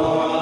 Oh.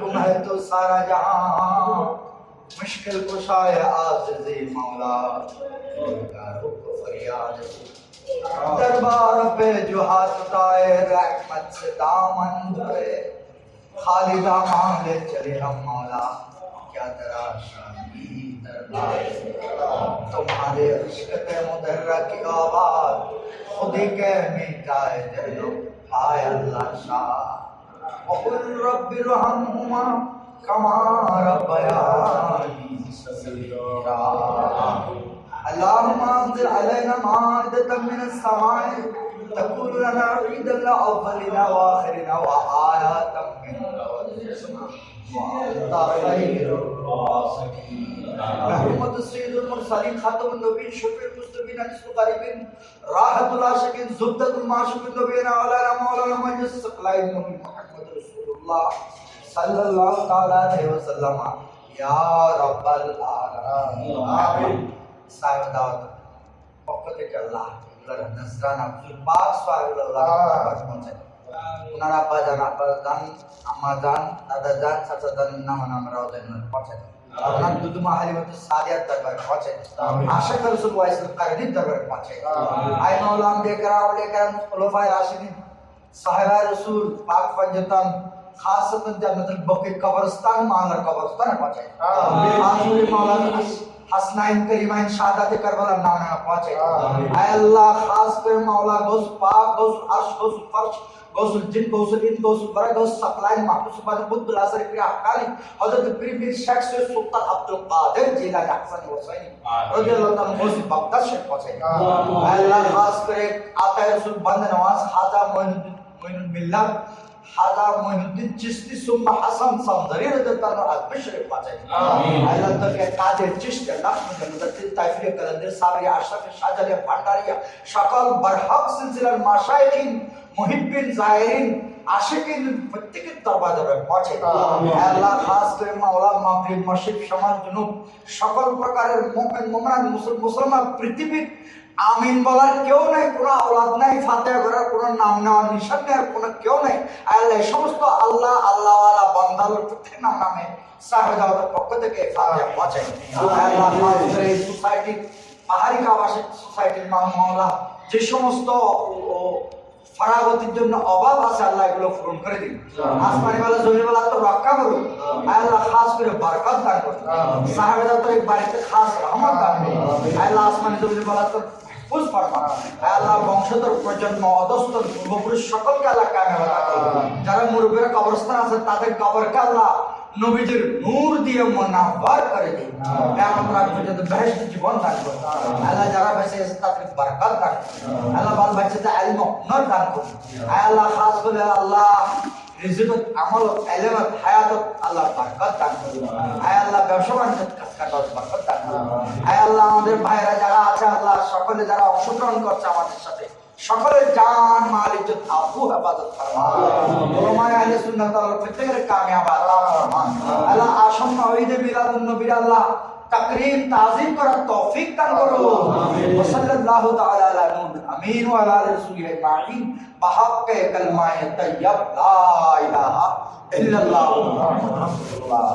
تم ہے تو سارا جہاں مشکل کشا ہے دے مولا۔ گنہگاروں کو فریاد۔ دربار پہ جو ہاتھ اٹھائے، رحمت سے دامن دھرے۔ خالی دامان لے چلے ہم مولا۔ کیا تراشانی دربار تمہارے عشقت مدرہ کی آباد خود ہی کہہ مٹائے دلو ہائے اللہ شاہ۔ وقل رب رحمهما كما ربياني صغيرا. اللهم انزل علينا مائدة من السماء تكون لنا عيدا لاولنا واخرنا وآية من وأنت خير الرازقين. رحمت السید المرسلین خاتم النبیین شفیع المسلمین انس القریبین راحت العاشقین زبدت المعشوقین نبینا علینا مولانا مجلس سقلائی محمد رسول الله صلى الله تعالى عليه وسلم يا رب العالمين آمين সাহেব দাওয়াত পক্ষ থেকে আল্লাহ এগুলোর নজরানা হুজুর পাক সাহেবুল্লাহ পৌঁছে ওনার আব্বা যান আব্বা যান আম্মা যান দাদা যান চাচা যান নাম আমরাও যান পৌঁছে আপনার দুদুমা হালিমাতু সাদিয়াত দরবার পৌঁছে আশিক রাসূল ওয়াইস কারিদির দরবার পৌঁছে আই মাওলাম দেখরা লেকরাম খলিফায়ে রাশিদিন সাহেবায়ে রাসূল পাক পঞ্জতন খাসতন জান্নাতুল বকি কবরস্তান মালার কবরস্তান পৌঁছে আমিন মাওলানা হাসনাইন করিমাইন শাহাদাতে কারবালার নামে পৌঁছে আয় আল্লাহ খাস করে মাওলা গোস পাক গোস আরশ গোস ফরশ গোসুল জিন গোসুল ইন গোসুল বারা গোস সাকলাইন মাহফুজ সুবাদ বুদ্দুল আসর ফির আকালি হযরত পীর পীর শেখ সৈয়দ সুলতান Abdul Qadir Jilani Hasan Hussain রাদিয়াল্লাহু তাআলা গোস বাগদাদ শেখ পৌঁছে আয় আল্লাহ খাস করে আতায় রাসূল বন্ধ নওয়াজ হাজা মঈনুদ্দিন মঈনুল মিল্লাত সুম্মা হাসান সামদারি রাদিয়াল্লাহু আল্লাহ তাকে কাদের কালান্দের সাবরি আশরাফ ভান্ডারিয়া সকল বরহক সিলসিলার মাশায়েখিন মুহিব্বিন জাহিরিন আশিকিন প্রত্যেকের দরবার দরবার পৌঁছে। আল্লাহ খাস করে মাওলা মাগরিব মসজিদ সমাজ জুনুব সকল প্রকারের মুমিন মুসলমান পৃথিবীর আমিন বলার কেউ নাই কোনো আওলাদ নাই ফাতেহা করার কোনো নাম নেওয়ার নিশান নেওয়ার কোনো কেউ নাই। আল্লাহ সমস্ত আল্লাহ আল্লাহওয়ালা বন্দালোর প্রত্যেক নাম নামে সাহেব পক্ষ থেকে আল্লাহ খাস এই সোসাইটির পাহাড়ি আবাসিক সোসাইটির মাওলা যে সমস্ত ফারাগতির জন্য অভাব আছে আল্লাহ এগুলো পূরণ করে দিন। আসমানি বেলা জমি বেলা তো রক্ষা করুন আল্লাহ খাস করে বরকত দান করুন তো বাড়িতে খাস রহমত দান করুন আল্লাহ আসমানি জমি বেলা তো ফুস ফরমান আল্লাহ বংশধর প্রজন্ম অধস্তর পূর্বপুরুষ সকলকে আল্লাহ কামে যারা মুরব্বীরা কবরস্থান আছে, তাদের কবরকে আল্লাহ নবীদের নূর দিয়ে মনাবার করে দিন। কেমন রাত বেহেশত জীবন দান আল্লাহ যারা বেঁচে আছে, তাদের বরকত দান আল্লাহ বাল বাচ্চাদের আলিম নর দান আল্লাহ, খাস করে আল্লাহ, রিজিকত আমলত এলেমত হায়াতত আল্লাহ আয় আল্লাহ ব্যবসা কাজ আল্লাহ আমাদের ভাইরা যারা আছে আল্লাহ সকলে যারা অংশগ্রহণ করছে আমাদের সাথে সকলের জান মাল ইজ্জত আবু হেফাজত ফরমা ওলামায়ে আহলে সুন্নাত আল্লাহ প্রত্যেকের কামিয়াব আল্লাহ ফরমান আল্লাহ আসন্ন ঈদে মিলাদুন নবীর আল্লাহ তাকরীম তাজিম করার তৌফিক দান করুন ওয়া সাল্লাল্লাহু তাআলা আলা নূর আমিন ওয়া আলা রাসূলিহি আজমাইন বাহাক্কে কালমায়ে তাইয়্যিব লা ইলাহা ইল্লাল্লাহু। মুহাম্মাদুর রাসূলুল্লাহ